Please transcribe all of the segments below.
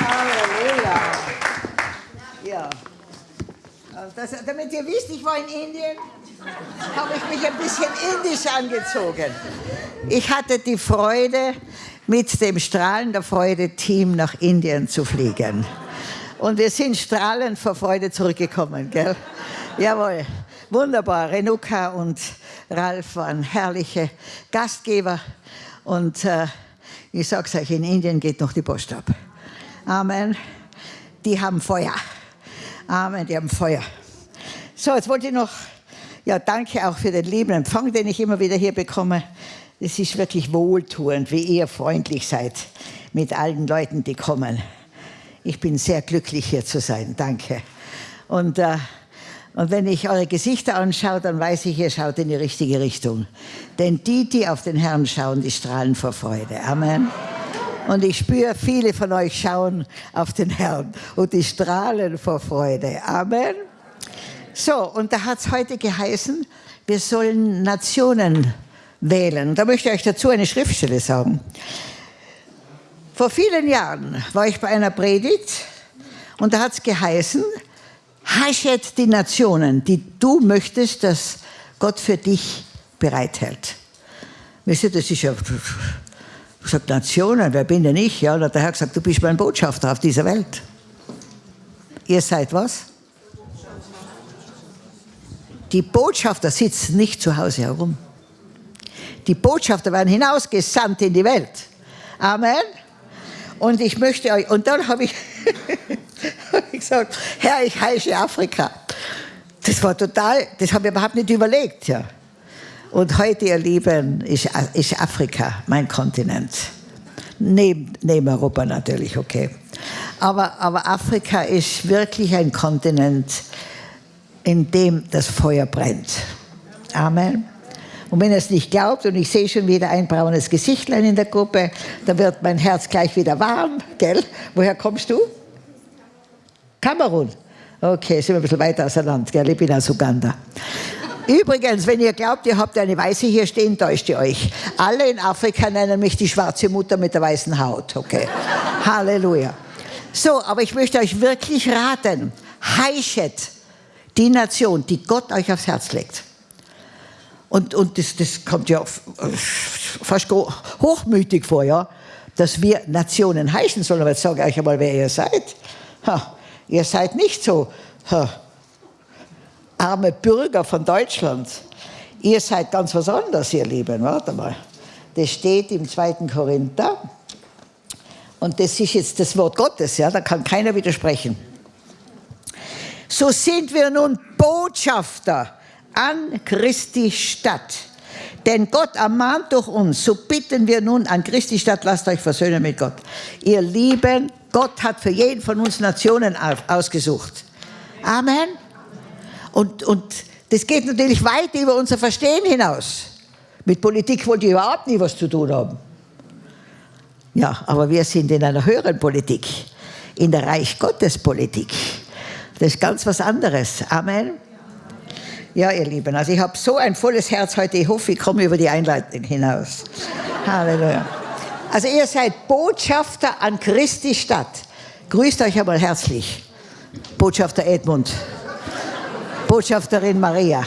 Halleluja. Ja. Das, damit ihr wisst, ich war in Indien, habe ich mich ein bisschen indisch angezogen. Ich hatte die Freude, mit dem Strahlen der Freude-Team nach Indien zu fliegen. Und wir sind strahlend vor Freude zurückgekommen, gell? Jawohl, wunderbar. Renuka und Ralf waren herrliche Gastgeber. Und äh, ich sage es euch, in Indien geht noch die Post ab. Amen. Die haben Feuer. Amen, die haben Feuer. So, jetzt wollte ich noch, ja, danke auch für den lieben Empfang, den ich immer wieder hier bekomme. Es ist wirklich wohltuend, wie ihr freundlich seid mit allen Leuten, die kommen. Ich bin sehr glücklich, hier zu sein. Danke. Und, äh, und wenn ich eure Gesichter anschaue, dann weiß ich, ihr schaut in die richtige Richtung. Denn die, die auf den Herrn schauen, die strahlen vor Freude. Amen. Und ich spüre, viele von euch schauen auf den Herrn und die strahlen vor Freude. Amen. So, und da hat es heute geheißen, wir sollen Nationen wählen. Da möchte ich euch dazu eine Schriftstelle sagen. Vor vielen Jahren war ich bei einer Predigt und da hat es geheißen, haschet die Nationen, die du möchtest, dass Gott für dich bereithält. Wisst ihr, das ist ja, sage, Nationen, wer bin denn ich? Ja, da hat der Herr gesagt, du bist mein Botschafter auf dieser Welt. Ihr seid was? Die Botschafter sitzen nicht zu Hause herum. Die Botschafter werden hinausgesandt in die Welt. Amen. Und ich möchte euch, und dann habe ich, hab ich gesagt, Herr, ich heiße Afrika. Das war total, das habe ich überhaupt nicht überlegt, ja. Und heute, ihr Lieben, ist, ist Afrika mein Kontinent. Neben, neben Europa natürlich, okay. Aber, aber Afrika ist wirklich ein Kontinent, in dem das Feuer brennt. Amen. Und wenn er es nicht glaubt, und ich sehe schon wieder ein braunes Gesichtlein in der Gruppe, dann wird mein Herz gleich wieder warm, gell? Woher kommst du? Kamerun. Okay, sind wir ein bisschen weiter auseinander, gell? Ich bin aus Uganda. Übrigens, wenn ihr glaubt, ihr habt eine Weiße hier stehen, täuscht ihr euch. Alle in Afrika nennen mich die schwarze Mutter mit der weißen Haut, okay? Halleluja. So, aber ich möchte euch wirklich raten, heischet die Nation, die Gott euch aufs Herz legt. Und, und das, das kommt ja fast hochmütig vor, ja, dass wir Nationen heißen sollen. Aber jetzt sage ich euch einmal, wer ihr seid. Ha, ihr seid nicht so ha, arme Bürger von Deutschland. Ihr seid ganz was anderes, ihr Lieben. Warte mal. Das steht im 2. Korinther. Und das ist jetzt das Wort Gottes, ja, da kann keiner widersprechen. So sind wir nun Botschafter an Christi Stadt. Denn Gott ermahnt durch uns, so bitten wir nun an Christi Stadt, lasst euch versöhnen mit Gott. Ihr Lieben, Gott hat für jeden von uns Nationen ausgesucht. Amen. Und, und das geht natürlich weit über unser Verstehen hinaus. Mit Politik wollte ich überhaupt nie was zu tun haben. Ja, aber wir sind in einer höheren Politik, in der Reich Gottes Politik. Das ist ganz was anderes. Amen. Ja, ihr Lieben, also ich habe so ein volles Herz heute. Ich hoffe, ich komme über die Einleitung hinaus. Halleluja. Also ihr seid Botschafter an Christi Stadt. Grüßt euch einmal herzlich. Botschafter Edmund. Botschafterin Maria.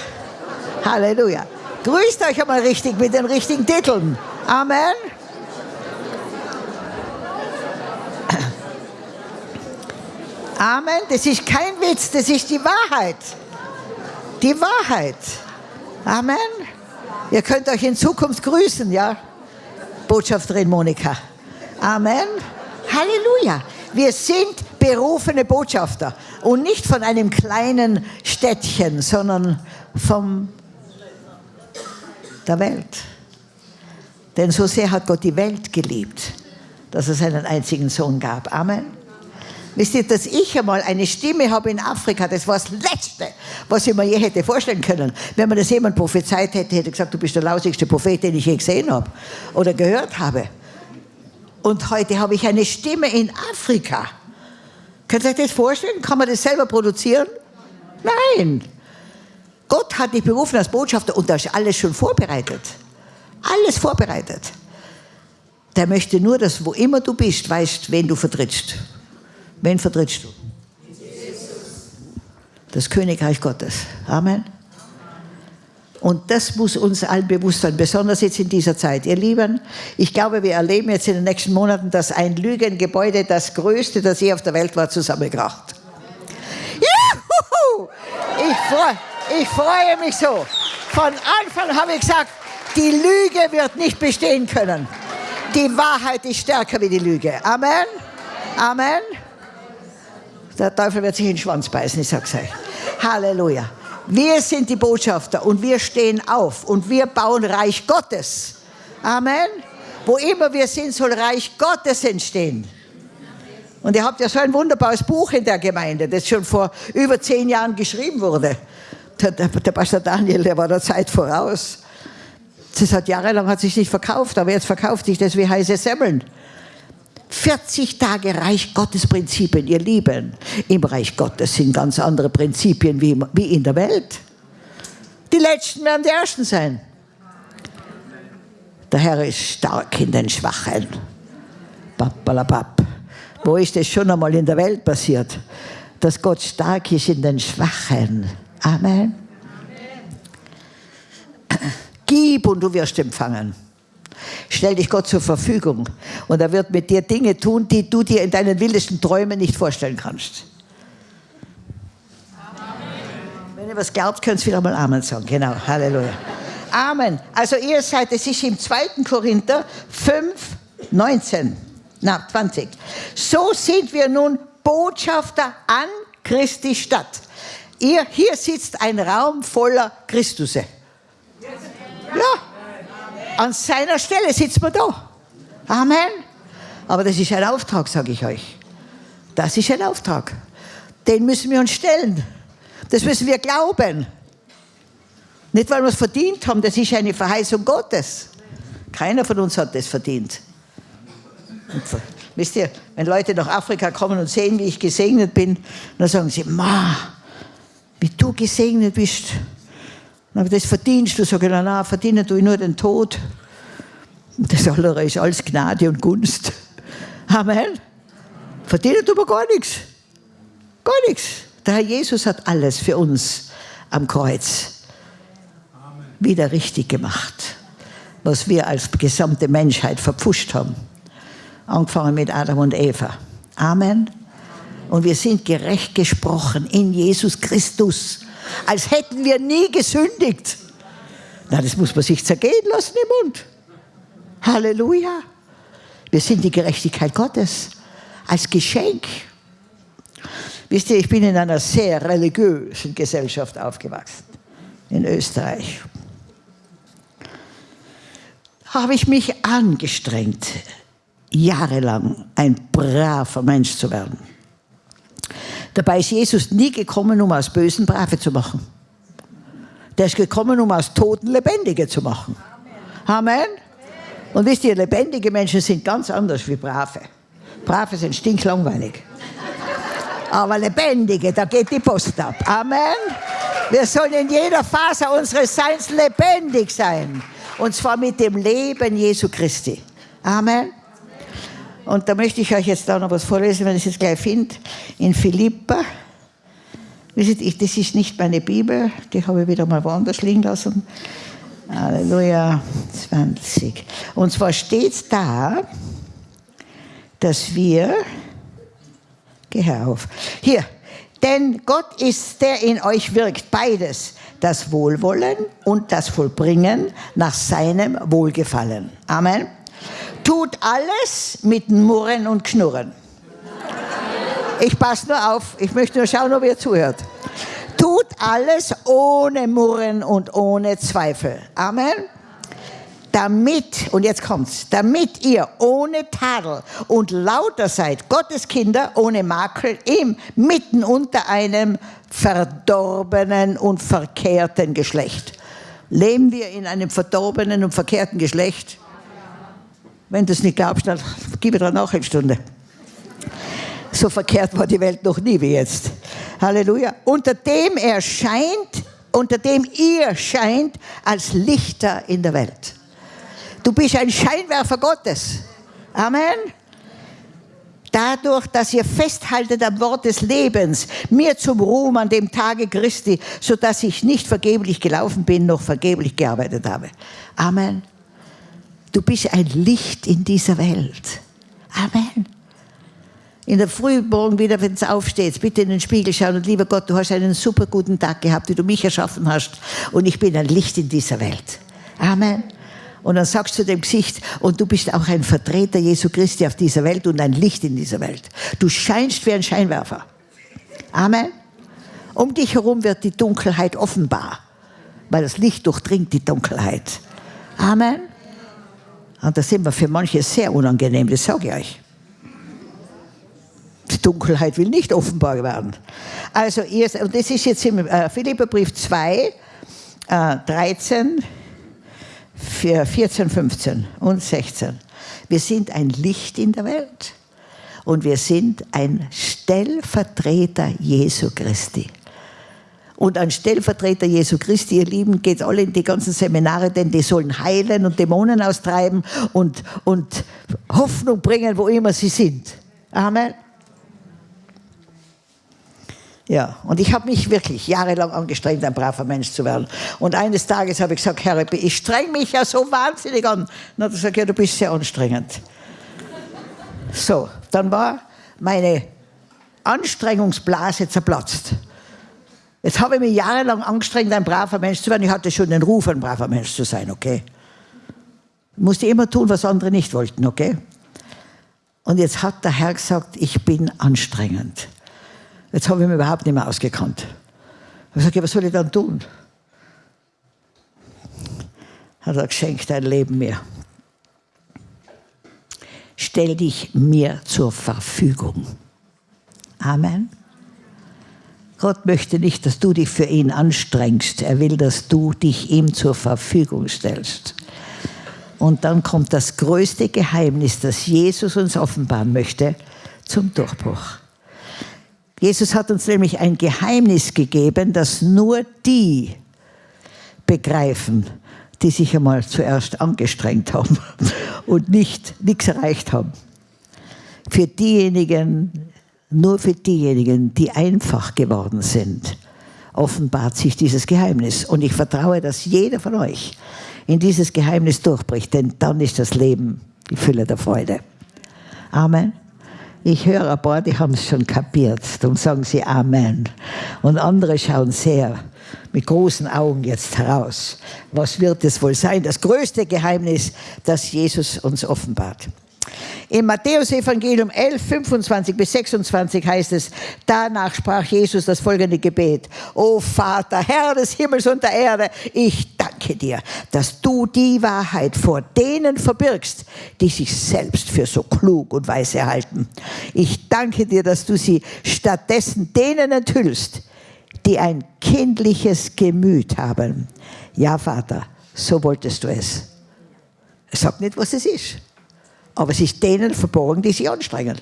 Halleluja. Grüßt euch einmal richtig mit den richtigen Titeln. Amen. Amen. Das ist kein Witz, das ist die Wahrheit die Wahrheit. Amen. Ihr könnt euch in Zukunft grüßen, ja? Botschafterin Monika. Amen. Halleluja. Wir sind berufene Botschafter und nicht von einem kleinen Städtchen, sondern von der Welt. Denn so sehr hat Gott die Welt geliebt, dass er seinen einzigen Sohn gab. Amen. Wisst ihr, dass ich einmal eine Stimme habe in Afrika, das war das Letzte, was ich mir je hätte vorstellen können. Wenn man das jemand prophezeit hätte, hätte gesagt, du bist der lausigste Prophet, den ich je gesehen habe oder gehört habe. Und heute habe ich eine Stimme in Afrika. Könnt ihr euch das vorstellen? Kann man das selber produzieren? Nein. Gott hat dich berufen als Botschafter und da ist alles schon vorbereitet. Alles vorbereitet. der möchte nur, dass wo immer du bist, weißt, wen du vertrittst. Wen vertrittst du? Das Königreich Gottes. Amen. Und das muss uns allen bewusst sein, besonders jetzt in dieser Zeit. Ihr Lieben, ich glaube, wir erleben jetzt in den nächsten Monaten, dass ein Lügengebäude, das größte, das je auf der Welt war, zusammenkracht. Juhu! Ich, freu, ich freue mich so. Von Anfang habe ich gesagt, die Lüge wird nicht bestehen können. Die Wahrheit ist stärker wie die Lüge. Amen. Amen. Der Teufel wird sich in den Schwanz beißen, ich sag's euch. Halleluja. Wir sind die Botschafter und wir stehen auf und wir bauen Reich Gottes. Amen. Wo immer wir sind, soll Reich Gottes entstehen. Und ihr habt ja so ein wunderbares Buch in der Gemeinde, das schon vor über zehn Jahren geschrieben wurde. Der, der, der Pastor Daniel, der war der Zeit voraus. Das hat jahrelang hat sich nicht verkauft, aber jetzt verkauft sich das wie heiße Semmeln. 40 Tage Reich Gottes Prinzipien, ihr Lieben. Im Reich Gottes sind ganz andere Prinzipien wie, wie in der Welt. Die Letzten werden die Ersten sein. Der Herr ist stark in den Schwachen. Pappalapap. Wo ist das schon einmal in der Welt passiert? Dass Gott stark ist in den Schwachen. Amen. Amen. Gib und du wirst empfangen. Stell dich Gott zur Verfügung und er wird mit dir Dinge tun, die du dir in deinen wildesten Träumen nicht vorstellen kannst. Amen. Wenn ihr was glaubt, könnt ihr wieder mal Amen sagen. Genau, Halleluja. Amen. Also ihr seid, es ist im 2. Korinther 5, 19, na 20. So sind wir nun Botschafter an Christi Stadt. Ihr, hier sitzt ein Raum voller Christusse. Ja, an seiner Stelle sitzt man da. Amen. Aber das ist ein Auftrag, sage ich euch. Das ist ein Auftrag. Den müssen wir uns stellen. Das müssen wir glauben. Nicht, weil wir es verdient haben, das ist eine Verheißung Gottes. Keiner von uns hat das verdient. Und, wisst ihr, wenn Leute nach Afrika kommen und sehen, wie ich gesegnet bin, dann sagen sie, Ma, wie du gesegnet bist. Aber das verdienst du, sage ich, verdienen tue ich nur den Tod. Das andere ist alles Gnade und Gunst. Amen. Verdienen tun wir gar nichts. Gar nichts. Der Herr Jesus hat alles für uns am Kreuz wieder richtig gemacht, was wir als gesamte Menschheit verpfuscht haben. Angefangen mit Adam und Eva. Amen. Und wir sind gerecht gesprochen in Jesus Christus als hätten wir nie gesündigt. Na, das muss man sich zergehen lassen im Mund. Halleluja. Wir sind die Gerechtigkeit Gottes als Geschenk. Wisst ihr, ich bin in einer sehr religiösen Gesellschaft aufgewachsen, in Österreich. Habe ich mich angestrengt, jahrelang ein braver Mensch zu werden. Dabei ist Jesus nie gekommen, um aus Bösen Brave zu machen. Der ist gekommen, um aus Toten Lebendige zu machen. Amen. Und wisst ihr, lebendige Menschen sind ganz anders wie Brave. Brave sind stinklangweilig. Aber lebendige, da geht die Post ab. Amen. Wir sollen in jeder Phase unseres Seins lebendig sein. Und zwar mit dem Leben Jesu Christi. Amen. Und da möchte ich euch jetzt auch noch was vorlesen, wenn ich es jetzt gleich finde. In Philippa. Wisst ihr, das ist nicht meine Bibel, die habe ich wieder mal woanders liegen lassen. Halleluja, 20. Und zwar steht da, dass wir, geh auf, hier, denn Gott ist der in euch wirkt, beides, das Wohlwollen und das Vollbringen nach seinem Wohlgefallen. Amen tut alles mit Murren und Knurren. Ich passe nur auf, ich möchte nur schauen, ob ihr zuhört. Tut alles ohne Murren und ohne Zweifel. Amen. Damit, und jetzt kommt's, damit ihr ohne Tadel und lauter seid, Gottes Kinder ohne Makel, im, mitten unter einem verdorbenen und verkehrten Geschlecht. Leben wir in einem verdorbenen und verkehrten Geschlecht? Wenn du es nicht glaubst, dann gib mir dann auch eine Stunde. So verkehrt war die Welt noch nie wie jetzt. Halleluja. Unter dem er scheint, unter dem ihr scheint als Lichter in der Welt. Du bist ein Scheinwerfer Gottes. Amen. Dadurch, dass ihr festhaltet am Wort des Lebens, mir zum Ruhm an dem Tage Christi, so dass ich nicht vergeblich gelaufen bin, noch vergeblich gearbeitet habe. Amen. Du bist ein Licht in dieser Welt. Amen. In der Frühmorgen wieder, wenn es aufsteht, bitte in den Spiegel schauen und lieber Gott, du hast einen super guten Tag gehabt, wie du mich erschaffen hast und ich bin ein Licht in dieser Welt. Amen. Und dann sagst du dem Gesicht, und du bist auch ein Vertreter Jesu Christi auf dieser Welt und ein Licht in dieser Welt. Du scheinst wie ein Scheinwerfer. Amen. Um dich herum wird die Dunkelheit offenbar, weil das Licht durchdringt die Dunkelheit. Amen. Und das sind wir für manche sehr unangenehm, das sage ich euch. Die Dunkelheit will nicht offenbar werden. Also, und das ist jetzt im äh, Philipperbrief 2, äh, 13, 14, 15 und 16. Wir sind ein Licht in der Welt und wir sind ein Stellvertreter Jesu Christi. Und ein Stellvertreter Jesu Christi, ihr Lieben, geht alle in die ganzen Seminare, denn die sollen heilen und Dämonen austreiben und, und Hoffnung bringen, wo immer sie sind. Amen. Ja, und ich habe mich wirklich jahrelang angestrengt, ein braver Mensch zu werden. Und eines Tages habe ich gesagt, Herr, ich streng mich ja so wahnsinnig an. Und hat er gesagt, ja, du bist sehr anstrengend. So, dann war meine Anstrengungsblase zerplatzt. Jetzt habe ich mich jahrelang angestrengt, ein braver Mensch zu werden. Ich hatte schon den Ruf, ein braver Mensch zu sein, okay? Ich musste immer tun, was andere nicht wollten, okay? Und jetzt hat der Herr gesagt, ich bin anstrengend. Jetzt habe ich mich überhaupt nicht mehr ausgekannt. Ich habe gesagt, was soll ich dann tun? Hat er geschenkt dein Leben mir. Stell dich mir zur Verfügung. Amen. Gott möchte nicht, dass du dich für ihn anstrengst. Er will, dass du dich ihm zur Verfügung stellst. Und dann kommt das größte Geheimnis, das Jesus uns offenbaren möchte, zum Durchbruch. Jesus hat uns nämlich ein Geheimnis gegeben, das nur die begreifen, die sich einmal zuerst angestrengt haben und nicht nichts erreicht haben. Für diejenigen, nur für diejenigen, die einfach geworden sind, offenbart sich dieses Geheimnis. Und ich vertraue, dass jeder von euch in dieses Geheimnis durchbricht, denn dann ist das Leben die Fülle der Freude. Amen. Ich höre ein paar, die haben es schon kapiert. Darum sagen sie Amen. Und andere schauen sehr mit großen Augen jetzt heraus. Was wird es wohl sein? Das größte Geheimnis, das Jesus uns offenbart. Im Matthäus-Evangelium 11, 25 bis 26 heißt es, danach sprach Jesus das folgende Gebet. O Vater, Herr des Himmels und der Erde, ich danke dir, dass du die Wahrheit vor denen verbirgst, die sich selbst für so klug und weise halten. Ich danke dir, dass du sie stattdessen denen enthüllst, die ein kindliches Gemüt haben. Ja, Vater, so wolltest du es. Sag nicht, was es ist. Aber es ist denen verborgen, die sich anstrengen.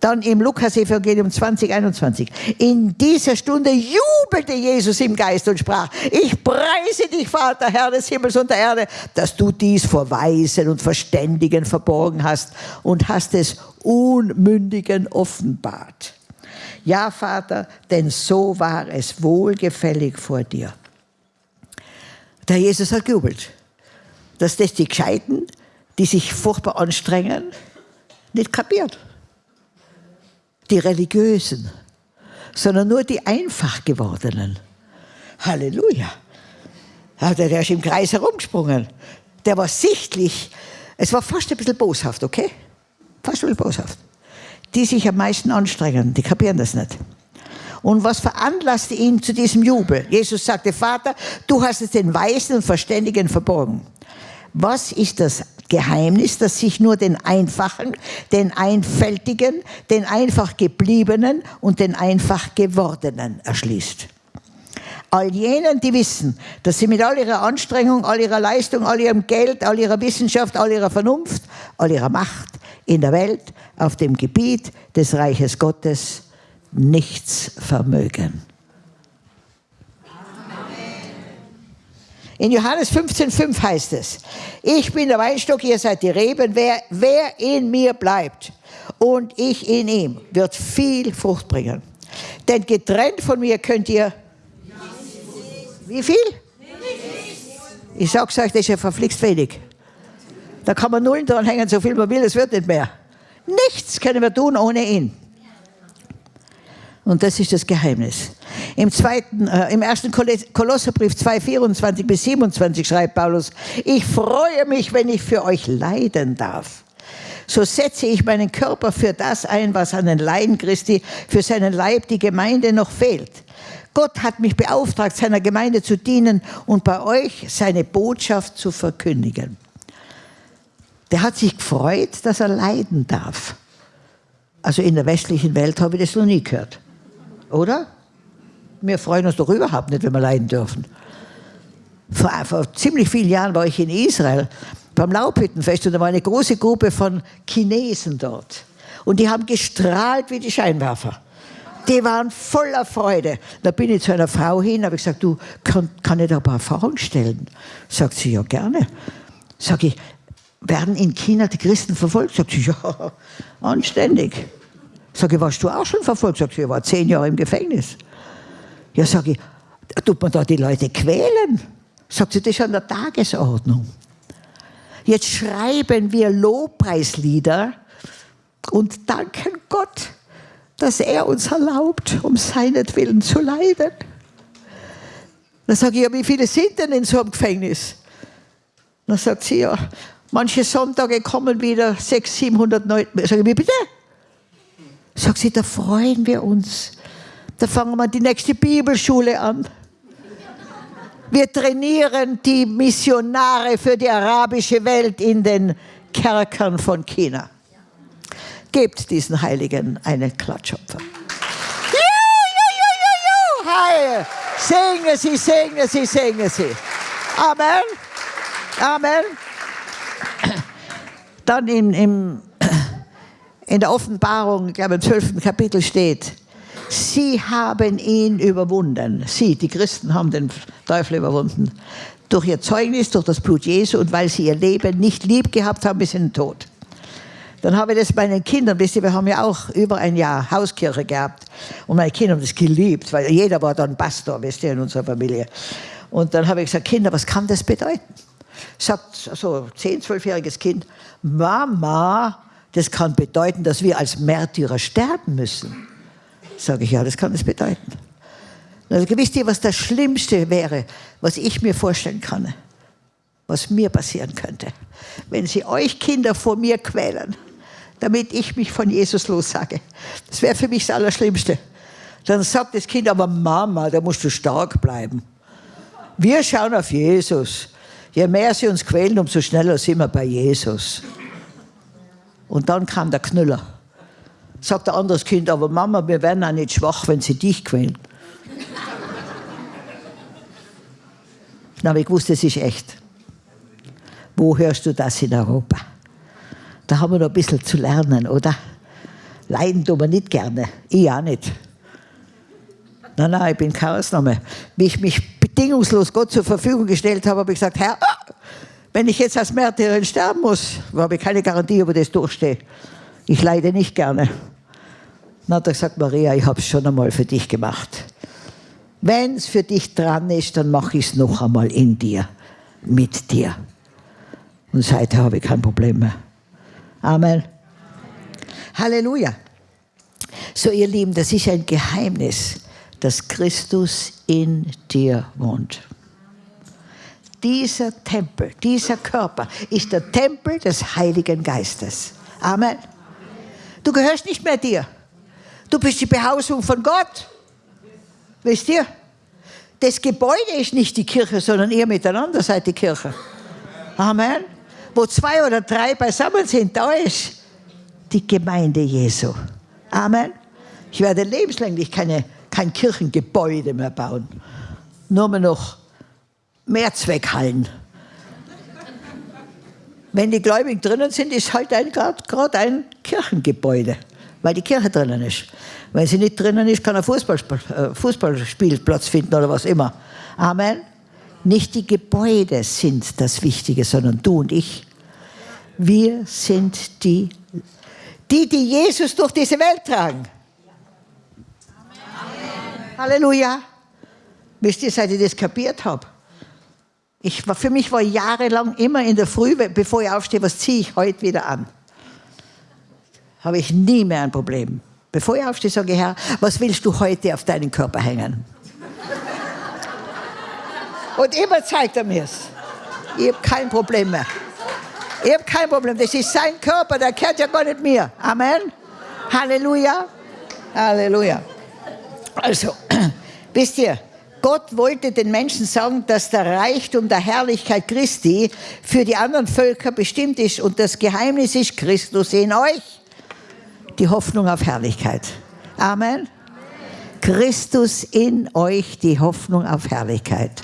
Dann im Lukas-Evangelium 20, 21. In dieser Stunde jubelte Jesus im Geist und sprach, ich preise dich, Vater, Herr des Himmels und der Erde, dass du dies vor Weisen und Verständigen verborgen hast und hast es Unmündigen offenbart. Ja, Vater, denn so war es wohlgefällig vor dir. Der Jesus hat gejubelt, dass das die Gescheiten die sich furchtbar anstrengen, nicht kapiert. Die Religiösen, sondern nur die einfach gewordenen. Halleluja. Der ist im Kreis herumgesprungen. Der war sichtlich, es war fast ein bisschen boshaft, okay? Fast ein bisschen boshaft. Die sich am meisten anstrengen, die kapieren das nicht. Und was veranlasste ihn zu diesem Jubel? Jesus sagte, Vater, du hast es den Weisen und Verständigen verborgen. Was ist das Geheimnis, das sich nur den Einfachen, den Einfältigen, den einfach Gebliebenen und den einfach Gewordenen erschließt. All jenen, die wissen, dass sie mit all ihrer Anstrengung, all ihrer Leistung, all ihrem Geld, all ihrer Wissenschaft, all ihrer Vernunft, all ihrer Macht in der Welt auf dem Gebiet des Reiches Gottes nichts vermögen. In Johannes 15,5 heißt es, ich bin der Weinstock, ihr seid die Reben, wer, wer in mir bleibt und ich in ihm, wird viel Frucht bringen. Denn getrennt von mir könnt ihr, wie viel? Ich sag's euch, das ist ja verflixt wenig. Da kann man Nullen dran hängen, so viel man will, es wird nicht mehr. Nichts können wir tun ohne ihn. Und das ist das Geheimnis. Im, zweiten, äh, im ersten Kolosserbrief 2, 24 bis 27 schreibt Paulus, ich freue mich, wenn ich für euch leiden darf. So setze ich meinen Körper für das ein, was an den Leiden Christi, für seinen Leib, die Gemeinde noch fehlt. Gott hat mich beauftragt, seiner Gemeinde zu dienen und bei euch seine Botschaft zu verkündigen. Der hat sich gefreut, dass er leiden darf. Also in der westlichen Welt habe ich das noch nie gehört. Oder? Wir freuen uns doch überhaupt nicht, wenn wir leiden dürfen. Vor, vor ziemlich vielen Jahren war ich in Israel beim Laubhüttenfest und da war eine große Gruppe von Chinesen dort. Und die haben gestrahlt wie die Scheinwerfer. Die waren voller Freude. Da bin ich zu einer Frau hin, habe ich gesagt, du, kann, kann ich da ein paar Fragen stellen? Sagt sie, ja gerne. Sag ich, werden in China die Christen verfolgt? Sagt sie, ja, anständig. Sag ich, warst du auch schon verfolgt? Sagt sie, ich war zehn Jahre im Gefängnis. Ja, sag ich, tut man da die Leute quälen? Sagt sie, das ist an der Tagesordnung. Jetzt schreiben wir Lobpreislieder und danken Gott, dass er uns erlaubt, um seinetwillen zu leiden. Dann sage ich, ja, wie viele sind denn in so einem Gefängnis? Dann sagt sie, ja, manche Sonntage kommen wieder 600, 700 Leute. Sag ich, wie bitte? Sagt sie, da freuen wir uns. Da fangen wir die nächste Bibelschule an. Wir trainieren die Missionare für die arabische Welt in den Kerkern von China. Gebt diesen Heiligen einen Klatschopfer. Hi. Singe sie, singe sie, singe sie. Amen. Amen. Dann im, in der Offenbarung, ich glaube im 12. Kapitel steht, Sie haben ihn überwunden. Sie, die Christen, haben den Teufel überwunden. Durch ihr Zeugnis, durch das Blut Jesu und weil sie ihr Leben nicht lieb gehabt haben bis in den Tod. Dann habe ich das meinen Kindern, wisst ihr, wir haben ja auch über ein Jahr Hauskirche gehabt. Und meine Kinder haben das geliebt, weil jeder war dann Pastor, wisst ihr, in unserer Familie. Und dann habe ich gesagt, Kinder, was kann das bedeuten? Sagt so ein 10-, 12-jähriges Kind, Mama, das kann bedeuten, dass wir als Märtyrer sterben müssen. Sage ich, ja, das kann das bedeuten. Also, wisst ihr, was das Schlimmste wäre, was ich mir vorstellen kann, was mir passieren könnte? Wenn sie euch Kinder vor mir quälen, damit ich mich von Jesus lossage. Das wäre für mich das Allerschlimmste. Dann sagt das Kind, aber Mama, da musst du stark bleiben. Wir schauen auf Jesus. Je mehr sie uns quälen, umso schneller sind wir bei Jesus. Und dann kam der Knüller. Sagt ein anderes Kind, aber Mama, wir werden auch nicht schwach, wenn sie dich quälen. Dann habe ich gewusst, das ist echt. Wo hörst du das in Europa? Da haben wir noch ein bisschen zu lernen, oder? Leiden tun wir nicht gerne. Ich auch nicht. Nein, nein, ich bin keine Ausnahme. Wie ich mich bedingungslos Gott zur Verfügung gestellt habe, habe ich gesagt, Herr, wenn ich jetzt als Märtyrerin sterben muss, habe ich keine Garantie, ob ich das durchstehe. Ich leide nicht gerne. Hat er gesagt, Maria, ich habe es schon einmal für dich gemacht. Wenn es für dich dran ist, dann mache ich es noch einmal in dir, mit dir. Und seither habe ich kein Problem mehr. Amen. Halleluja. So, ihr Lieben, das ist ein Geheimnis, dass Christus in dir wohnt. Dieser Tempel, dieser Körper ist der Tempel des Heiligen Geistes. Amen. Du gehörst nicht mehr dir. Du bist die Behausung von Gott. Wisst ihr? Das Gebäude ist nicht die Kirche, sondern ihr miteinander seid die Kirche. Amen. Wo zwei oder drei beisammen sind, da ist die Gemeinde Jesu. Amen. Ich werde lebenslänglich keine, kein Kirchengebäude mehr bauen. Nur mehr noch Mehrzweckhallen. Wenn die Gläubigen drinnen sind, ist halt gerade ein Kirchengebäude, weil die Kirche drinnen ist. Wenn sie nicht drinnen ist, kann ein Fußball, äh, Fußballspielplatz finden oder was immer. Amen. Nicht die Gebäude sind das Wichtige, sondern du und ich. Wir sind die, die, die Jesus durch diese Welt tragen. Amen. Halleluja. Wisst ihr, seit ich das kapiert habe? Ich war, für mich war jahrelang immer in der Früh, bevor ich aufstehe, was ziehe ich heute wieder an? Habe ich nie mehr ein Problem. Bevor ich aufstehe, sage ich, Herr, was willst du heute auf deinen Körper hängen? Und immer zeigt er mir es. Ich habe kein Problem mehr. Ich habe kein Problem. Das ist sein Körper, der gehört ja gar nicht mir. Amen. Halleluja. Halleluja. Also, wisst ihr, Gott wollte den Menschen sagen, dass der Reichtum der Herrlichkeit Christi für die anderen Völker bestimmt ist und das Geheimnis ist Christus in euch. Die Hoffnung auf Herrlichkeit. Amen. Christus in euch, die Hoffnung auf Herrlichkeit.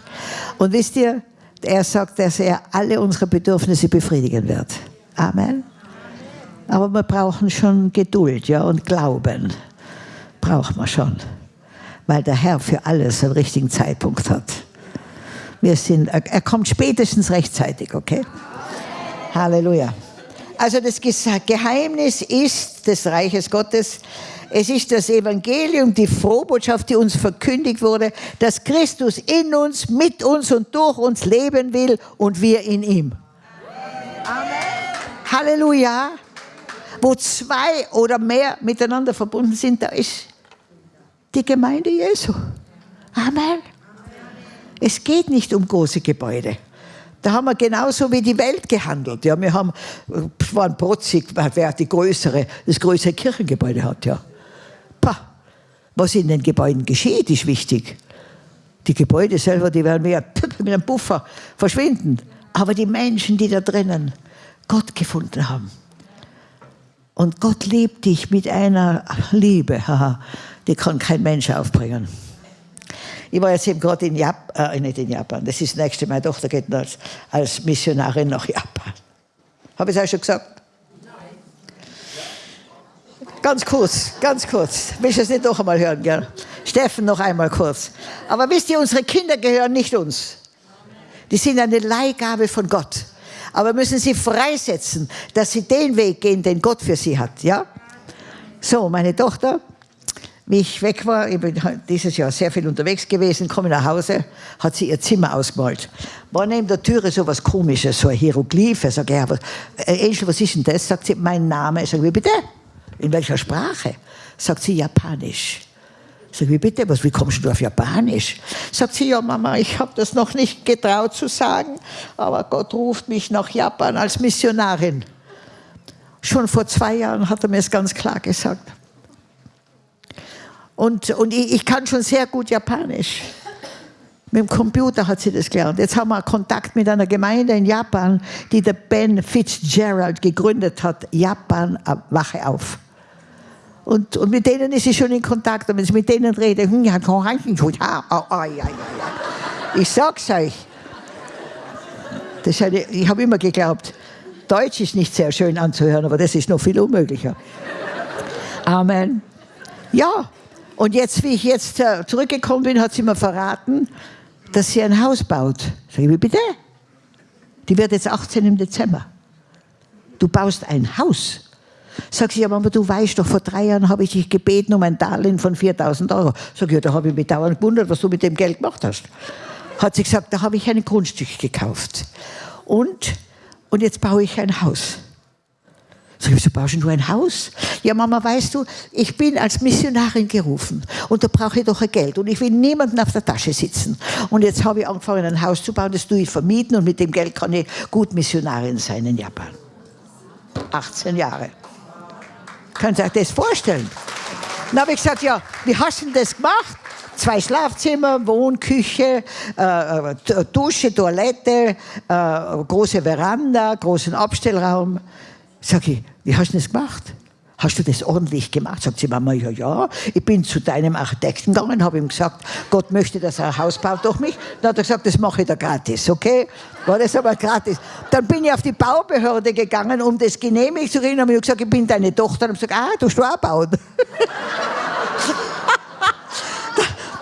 Und wisst ihr, er sagt, dass er alle unsere Bedürfnisse befriedigen wird. Amen. Aber wir brauchen schon Geduld ja, und Glauben. Brauchen wir schon weil der Herr für alles einen richtigen Zeitpunkt hat. Wir sind, er kommt spätestens rechtzeitig, okay? Halleluja. Also das Geheimnis ist des Reiches Gottes. Es ist das Evangelium, die Frohbotschaft, die uns verkündigt wurde, dass Christus in uns, mit uns und durch uns leben will und wir in ihm. Amen. Halleluja. Wo zwei oder mehr miteinander verbunden sind, da ist die Gemeinde Jesu. Amen. Es geht nicht um große Gebäude. Da haben wir genauso wie die Welt gehandelt. Ja, wir haben, waren protzig, wer die größere, das größere Kirchengebäude hat. Ja. Pah. Was in den Gebäuden geschieht, ist wichtig. Die Gebäude selber, die werden mehr mit einem Puffer verschwinden. Aber die Menschen, die da drinnen Gott gefunden haben. Und Gott liebt dich mit einer Liebe. Die kann kein Mensch aufbringen. Ich war jetzt eben gerade in Japan, äh, nicht in Japan, das ist das nächste, meine Tochter geht als, als Missionarin nach Japan. Habe ich es auch schon gesagt? Nein. Ganz kurz, ganz kurz. Willst du es nicht noch einmal hören, gell? Steffen, noch einmal kurz. Aber wisst ihr, unsere Kinder gehören nicht uns. Die sind eine Leihgabe von Gott. Aber müssen sie freisetzen, dass sie den Weg gehen, den Gott für sie hat. Ja? So, meine Tochter, wie ich weg war, ich bin dieses Jahr sehr viel unterwegs gewesen, komme nach Hause, hat sie ihr Zimmer ausgemalt. War neben der Türe so was Komisches, so ein Hieroglyph. Ich sage, ja, was, äh, Angel, was ist denn das? Sagt sie, mein Name. Ich sage, wie bitte? In welcher Sprache? Sagt sie, Japanisch. Ich sage, wie bitte? Was, wie kommst du auf Japanisch? Sagt sie, ja Mama, ich habe das noch nicht getraut zu sagen, aber Gott ruft mich nach Japan als Missionarin. Schon vor zwei Jahren hat er mir es ganz klar gesagt. Und, und ich, ich kann schon sehr gut Japanisch. Mit dem Computer hat sie das gelernt. Jetzt haben wir Kontakt mit einer Gemeinde in Japan, die der Ben Fitzgerald gegründet hat. Japan, äh, wache auf. Und, und mit denen ist sie schon in Kontakt. Und wenn sie mit denen redet, hm, ich sag's euch. Das eine, ich habe immer geglaubt, Deutsch ist nicht sehr schön anzuhören, aber das ist noch viel unmöglicher. Amen. Ja, und jetzt, wie ich jetzt äh, zurückgekommen bin, hat sie mir verraten, dass sie ein Haus baut. Sag ich, wie bitte? Die wird jetzt 18 im Dezember. Du baust ein Haus. Sag sie, ja Mama, du weißt doch, vor drei Jahren habe ich dich gebeten um ein Darlehen von 4000 Euro. Sag ich, ja, da habe ich mich dauernd gewundert, was du mit dem Geld gemacht hast. Hat sie gesagt, da habe ich ein Grundstück gekauft. Und, und jetzt baue ich ein Haus. Sag ich, wieso baust du ein Haus? Ja, Mama, weißt du, ich bin als Missionarin gerufen und da brauche ich doch ein Geld und ich will niemanden auf der Tasche sitzen. Und jetzt habe ich angefangen, ein Haus zu bauen, das tue ich vermieten und mit dem Geld kann ich gut Missionarin sein in Japan. 18 Jahre. Könnt ihr euch das vorstellen? Dann habe ich gesagt, ja, wie hast du denn das gemacht? Zwei Schlafzimmer, Wohnküche, äh, äh Dusche, Toilette, äh, große Veranda, großen Abstellraum. Sag ich, wie hast du das gemacht? Hast du das ordentlich gemacht? Sagt sie, Mama, ja, ja. Ich bin zu deinem Architekten gegangen, habe ihm gesagt, Gott möchte, dass er ein Haus baut durch mich. Dann hat er gesagt, das mache ich da gratis, okay? War das aber gratis. Dann bin ich auf die Baubehörde gegangen, um das genehmigt zu kriegen. Dann habe ich gesagt, ich bin deine Tochter. Und habe gesagt, ah, du hast auch bauen.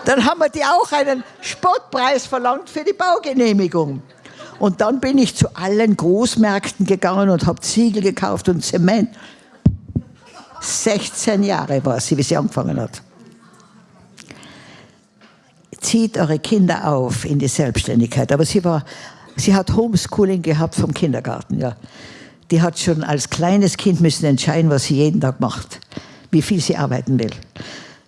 Dann haben wir die auch einen Spottpreis verlangt für die Baugenehmigung. Und dann bin ich zu allen Großmärkten gegangen und habe Ziegel gekauft und Zement. 16 Jahre war sie, wie sie angefangen hat. Zieht eure Kinder auf in die Selbstständigkeit. Aber sie, war, sie hat Homeschooling gehabt vom Kindergarten. Ja. Die hat schon als kleines Kind müssen entscheiden, was sie jeden Tag macht, wie viel sie arbeiten will.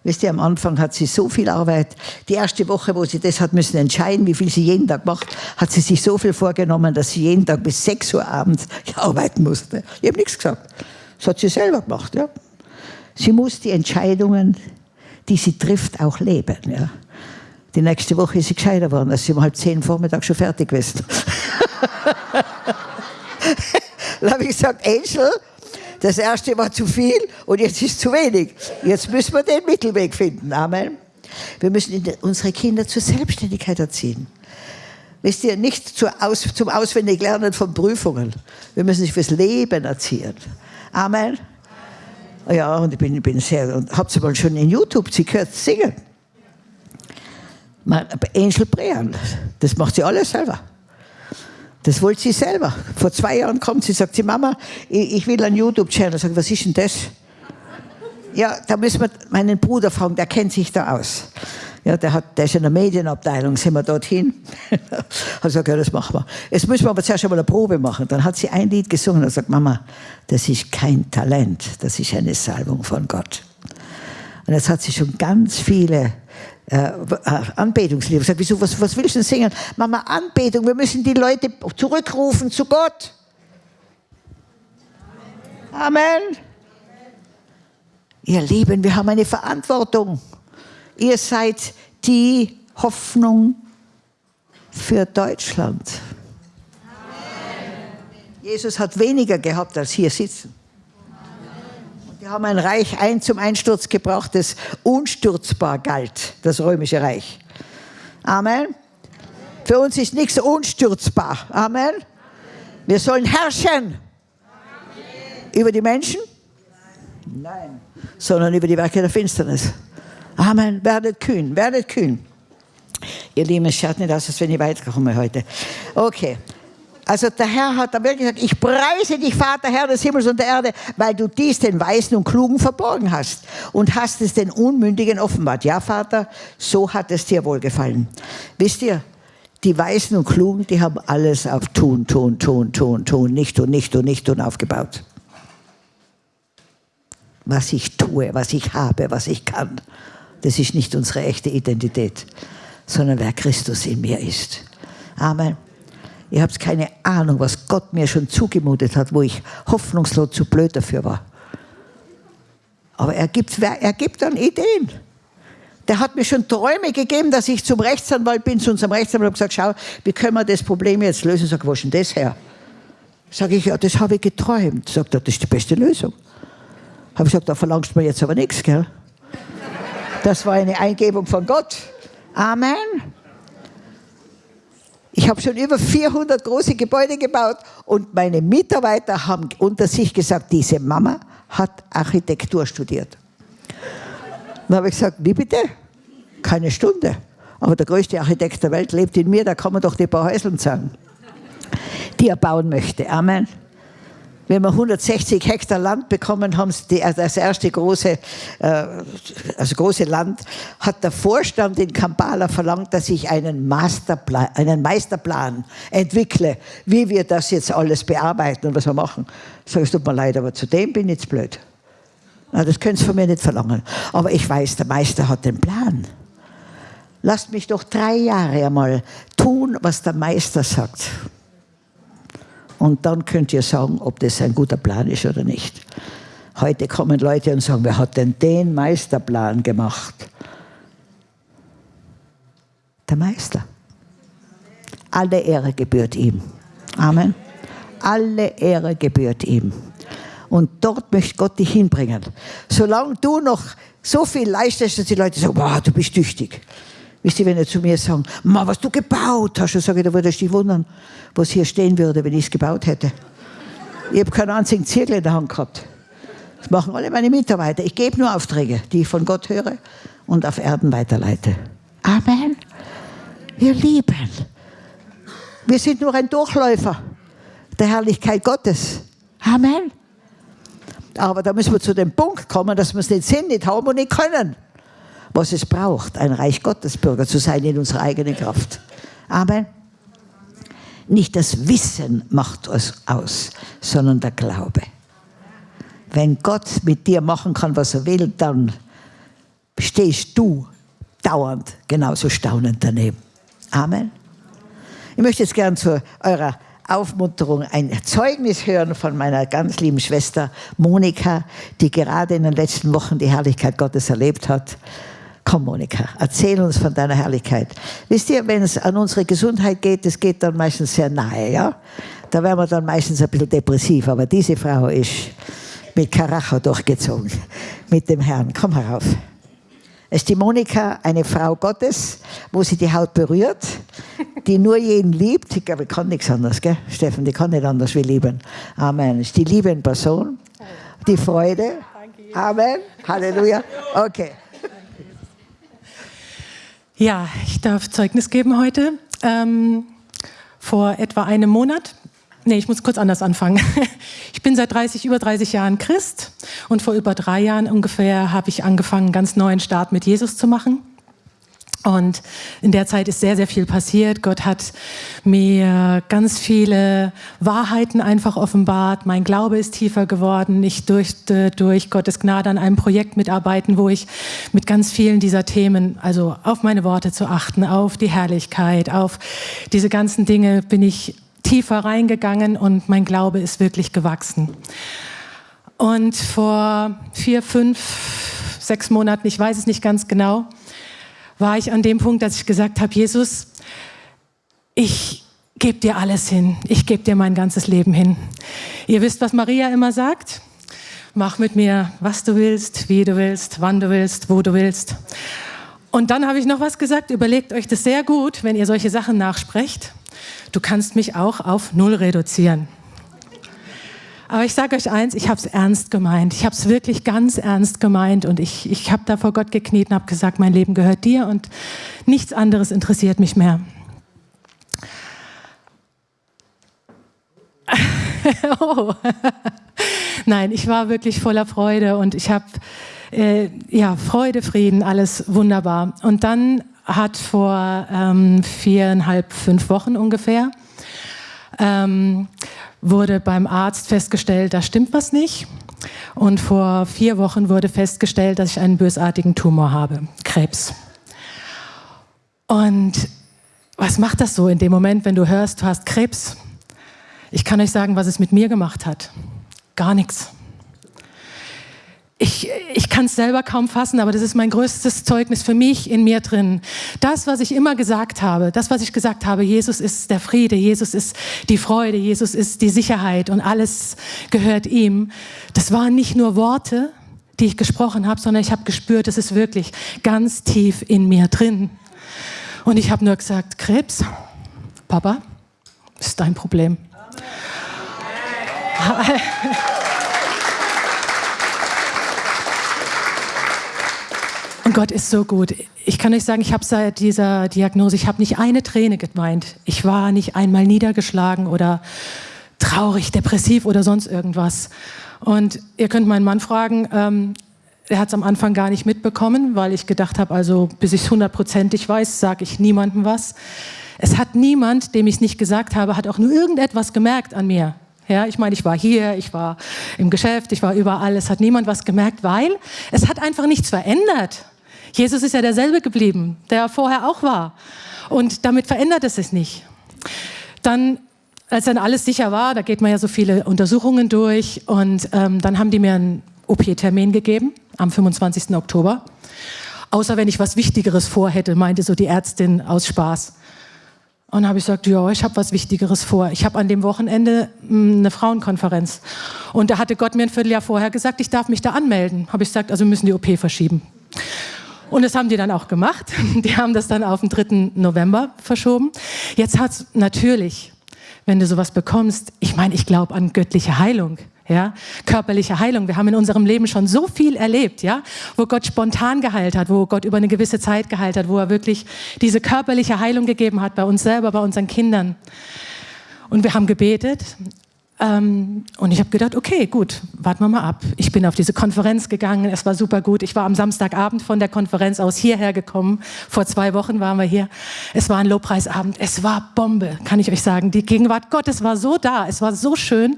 Wisst ihr, am Anfang hat sie so viel Arbeit. Die erste Woche, wo sie das hat müssen entscheiden, wie viel sie jeden Tag macht, hat sie sich so viel vorgenommen, dass sie jeden Tag bis 6 Uhr abends arbeiten musste. Ich habe nichts gesagt. Das hat sie selber gemacht. Ja. Sie muss die Entscheidungen, die sie trifft, auch leben. Ja. Die nächste Woche ist sie gescheiter geworden, als sie um halb zehn Vormittag schon fertig gewesen. Dann habe ich gesagt, Angel, das erste war zu viel und jetzt ist zu wenig. Jetzt müssen wir den Mittelweg finden. Amen. Wir müssen unsere Kinder zur Selbstständigkeit erziehen. Wisst ihr, nicht zum Auswendiglernen von Prüfungen. Wir müssen sie fürs Leben erziehen. Amen. Ja, und ich bin, bin sehr, und habt sie mal schon in YouTube, sie gehört singen. Angel Brean, das macht sie alles selber. Das wollte sie selber. Vor zwei Jahren kommt sie, sagt sie, Mama, ich will einen YouTube-Channel. Sag, was ist denn das? Ja, da müssen wir meinen Bruder fragen, der kennt sich da aus. Ja, der, hat, der ist in der Medienabteilung, sind wir dorthin. hat gesagt, ja, das machen wir. Jetzt müssen wir aber zuerst einmal eine Probe machen. Dann hat sie ein Lied gesungen und sagt, Mama, das ist kein Talent, das ist eine Salbung von Gott. Und jetzt hat sie schon ganz viele äh, Anbetungslieder. Ich sage, wieso, was, was willst du denn singen? Mama, Anbetung, wir müssen die Leute zurückrufen zu Gott. Amen. Ihr Lieben, wir haben eine Verantwortung. Ihr seid die Hoffnung für Deutschland. Amen. Jesus hat weniger gehabt als hier sitzen. Wir haben ein Reich ein zum Einsturz gebracht, das unstürzbar galt, das römische Reich. Amen. Für uns ist nichts unstürzbar. Amen. Wir sollen herrschen. Über die Menschen? Nein. Sondern über die Werke der Finsternis. Amen. Werdet kühn, werdet kühn. Ihr Lieben, es schaut nicht aus, als wenn ich weiterkomme heute. Okay. Also der Herr hat da wirklich gesagt, ich preise dich, Vater, Herr des Himmels und der Erde, weil du dies den Weisen und Klugen verborgen hast und hast es den Unmündigen offenbart. Ja, Vater, so hat es dir wohlgefallen. Wisst ihr, die Weisen und Klugen, die haben alles auf tun, tun, tun, tun, tun, nicht und nicht und nicht und aufgebaut. Was ich tue, was ich habe, was ich kann, das ist nicht unsere echte Identität, sondern wer Christus in mir ist. Amen. Ihr habt keine Ahnung, was Gott mir schon zugemutet hat, wo ich hoffnungslos zu blöd dafür war. Aber er gibt, er gibt dann Ideen. Der hat mir schon Träume gegeben, dass ich zum Rechtsanwalt bin, zu unserem Rechtsanwalt und gesagt, schau, wie können wir das Problem jetzt lösen? Sag, wo ist denn das her? Sag ich, ja, das habe ich geträumt. Sagt er, das ist die beste Lösung. Habe ich gesagt, da verlangst du mir jetzt aber nichts, gell? Das war eine Eingebung von Gott. Amen. Ich habe schon über 400 große Gebäude gebaut und meine Mitarbeiter haben unter sich gesagt, diese Mama hat Architektur studiert. Dann habe ich gesagt, wie bitte? Keine Stunde. Aber der größte Architekt der Welt lebt in mir, da kann man doch die paar Häuseln sagen, die er bauen möchte. Amen wenn wir 160 Hektar Land bekommen haben, das erste große, äh, also große Land, hat der Vorstand in Kampala verlangt, dass ich einen, Masterplan, einen Meisterplan entwickle, wie wir das jetzt alles bearbeiten und was wir machen. Ich sage, es tut mir leid, aber zu dem bin ich jetzt blöd. Na, das können Sie von mir nicht verlangen. Aber ich weiß, der Meister hat den Plan. Lasst mich doch drei Jahre einmal tun, was der Meister sagt. Und dann könnt ihr sagen, ob das ein guter Plan ist oder nicht. Heute kommen Leute und sagen, wer hat denn den Meisterplan gemacht? Der Meister. Alle Ehre gebührt ihm. Amen. Alle Ehre gebührt ihm. Und dort möchte Gott dich hinbringen. Solange du noch so viel leistest, dass die Leute sagen, wow, du bist tüchtig. Wisst ihr, wenn ihr zu mir sagen, Ma, was du gebaut hast, dann sage ich, da würde ich dich wundern, was hier stehen würde, wenn ich es gebaut hätte. Ich habe keinen einzigen Zirkel in der Hand gehabt. Das machen alle meine Mitarbeiter. Ich gebe nur Aufträge, die ich von Gott höre und auf Erden weiterleite. Amen. Wir lieben. Wir sind nur ein Durchläufer der Herrlichkeit Gottes. Amen. Aber da müssen wir zu dem Punkt kommen, dass wir es nicht sind, nicht haben und nicht können. Was es braucht, ein Reich Gottes Bürger zu sein in unserer eigenen Kraft. Amen. Nicht das Wissen macht es aus, sondern der Glaube. Wenn Gott mit dir machen kann, was er will, dann stehst du dauernd genauso staunend daneben. Amen. Ich möchte jetzt gern zu eurer Aufmunterung ein Zeugnis hören von meiner ganz lieben Schwester Monika, die gerade in den letzten Wochen die Herrlichkeit Gottes erlebt hat. Komm, Monika, erzähl uns von deiner Herrlichkeit. Wisst ihr, wenn es an unsere Gesundheit geht, das geht dann meistens sehr nahe, ja? Da werden wir dann meistens ein bisschen depressiv, aber diese Frau ist mit Karacho durchgezogen, mit dem Herrn. Komm herauf. Es ist die Monika, eine Frau Gottes, wo sie die Haut berührt, die nur jeden liebt. Ich glaube, ich kann nichts anderes, gell? Steffen, die kann nicht anders wie lieben. Amen. Es ist die Liebe Person, die Freude. Amen. Halleluja. Okay. Ja, ich darf Zeugnis geben heute. Ähm, vor etwa einem Monat Nee, ich muss kurz anders anfangen. Ich bin seit 30, über 30 Jahren Christ und vor über drei Jahren ungefähr habe ich angefangen, ganz neuen Start mit Jesus zu machen. Und in der Zeit ist sehr, sehr viel passiert. Gott hat mir ganz viele Wahrheiten einfach offenbart. Mein Glaube ist tiefer geworden. Ich durfte durch Gottes Gnade an einem Projekt mitarbeiten, wo ich mit ganz vielen dieser Themen, also auf meine Worte zu achten, auf die Herrlichkeit, auf diese ganzen Dinge bin ich tiefer reingegangen und mein Glaube ist wirklich gewachsen. Und vor vier, fünf, sechs Monaten, ich weiß es nicht ganz genau, war ich an dem Punkt, dass ich gesagt habe, Jesus, ich gebe dir alles hin. Ich gebe dir mein ganzes Leben hin. Ihr wisst, was Maria immer sagt? Mach mit mir, was du willst, wie du willst, wann du willst, wo du willst. Und dann habe ich noch was gesagt, überlegt euch das sehr gut, wenn ihr solche Sachen nachsprecht du kannst mich auch auf Null reduzieren. Aber ich sage euch eins, ich habe es ernst gemeint. Ich habe es wirklich ganz ernst gemeint und ich, ich habe da vor Gott gekniet und habe gesagt, mein Leben gehört dir und nichts anderes interessiert mich mehr. oh. Nein, ich war wirklich voller Freude und ich habe äh, ja Freude, Frieden, alles wunderbar. Und dann hat vor ähm, viereinhalb, fünf Wochen ungefähr, ähm, wurde beim Arzt festgestellt, da stimmt was nicht. Und vor vier Wochen wurde festgestellt, dass ich einen bösartigen Tumor habe, Krebs. Und was macht das so in dem Moment, wenn du hörst, du hast Krebs? Ich kann euch sagen, was es mit mir gemacht hat. Gar nichts ich, ich kann es selber kaum fassen, aber das ist mein größtes Zeugnis für mich in mir drin. Das, was ich immer gesagt habe, das, was ich gesagt habe, Jesus ist der Friede, Jesus ist die Freude, Jesus ist die Sicherheit und alles gehört ihm. Das waren nicht nur Worte, die ich gesprochen habe, sondern ich habe gespürt, es ist wirklich ganz tief in mir drin. Und ich habe nur gesagt, Krebs, Papa, ist dein Problem. Amen. Und Gott ist so gut. Ich kann euch sagen, ich habe seit dieser Diagnose, ich habe nicht eine Träne geweint. Ich war nicht einmal niedergeschlagen oder traurig, depressiv oder sonst irgendwas. Und ihr könnt meinen Mann fragen, ähm, er hat es am Anfang gar nicht mitbekommen, weil ich gedacht habe, also bis ich es hundertprozentig weiß, sage ich niemandem was. Es hat niemand, dem ich es nicht gesagt habe, hat auch nur irgendetwas gemerkt an mir. Ja, ich meine, ich war hier, ich war im Geschäft, ich war überall. Es hat niemand was gemerkt, weil es hat einfach nichts verändert. Jesus ist ja derselbe geblieben, der vorher auch war. Und damit verändert es sich nicht. Dann, als dann alles sicher war, da geht man ja so viele Untersuchungen durch und ähm, dann haben die mir einen OP-Termin gegeben am 25. Oktober. Außer wenn ich was Wichtigeres vorhätte, meinte so die Ärztin aus Spaß. Und dann habe ich gesagt, ja, ich habe was Wichtigeres vor. Ich habe an dem Wochenende hm, eine Frauenkonferenz. Und da hatte Gott mir ein Vierteljahr vorher gesagt, ich darf mich da anmelden. Habe ich gesagt, also müssen die OP verschieben. Und das haben die dann auch gemacht. Die haben das dann auf den 3. November verschoben. Jetzt hat es natürlich, wenn du sowas bekommst, ich meine, ich glaube an göttliche Heilung. ja, körperliche Heilung. Wir haben in unserem Leben schon so viel erlebt, ja, wo Gott spontan geheilt hat, wo Gott über eine gewisse Zeit geheilt hat, wo er wirklich diese körperliche Heilung gegeben hat bei uns selber, bei unseren Kindern. Und wir haben gebetet ähm, und ich habe gedacht, okay, gut, warten wir mal ab. Ich bin auf diese Konferenz gegangen, es war super gut. Ich war am Samstagabend von der Konferenz aus hierher gekommen. Vor zwei Wochen waren wir hier. Es war ein Lobpreisabend, es war Bombe, kann ich euch sagen. Die Gegenwart Gottes war so da, es war so schön.